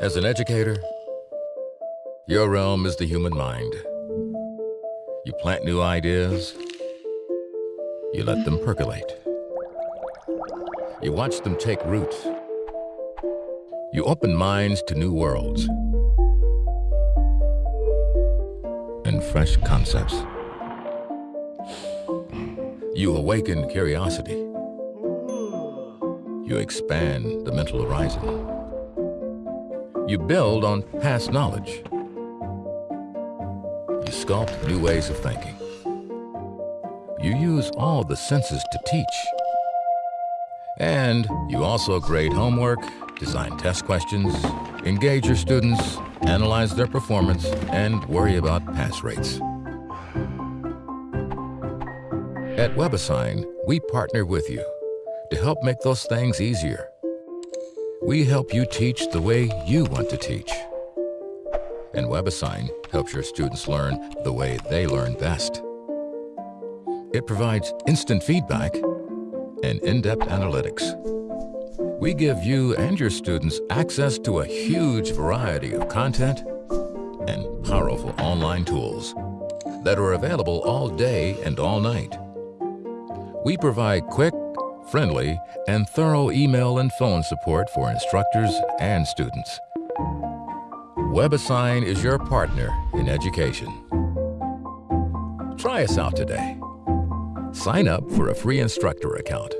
As an educator, your realm is the human mind. You plant new ideas, you let them percolate. You watch them take root. You open minds to new worlds and fresh concepts. You awaken curiosity. You expand the mental horizon. You build on past knowledge. You sculpt new ways of thinking. You use all the senses to teach. And you also grade homework, design test questions, engage your students, analyze their performance, and worry about pass rates. At WebAssign, we partner with you to help make those things easier. We help you teach the way you want to teach. And WebAssign helps your students learn the way they learn best. It provides instant feedback and in-depth analytics. We give you and your students access to a huge variety of content and powerful online tools that are available all day and all night. We provide quick, friendly, and thorough email and phone support for instructors and students. WebAssign is your partner in education. Try us out today. Sign up for a free instructor account.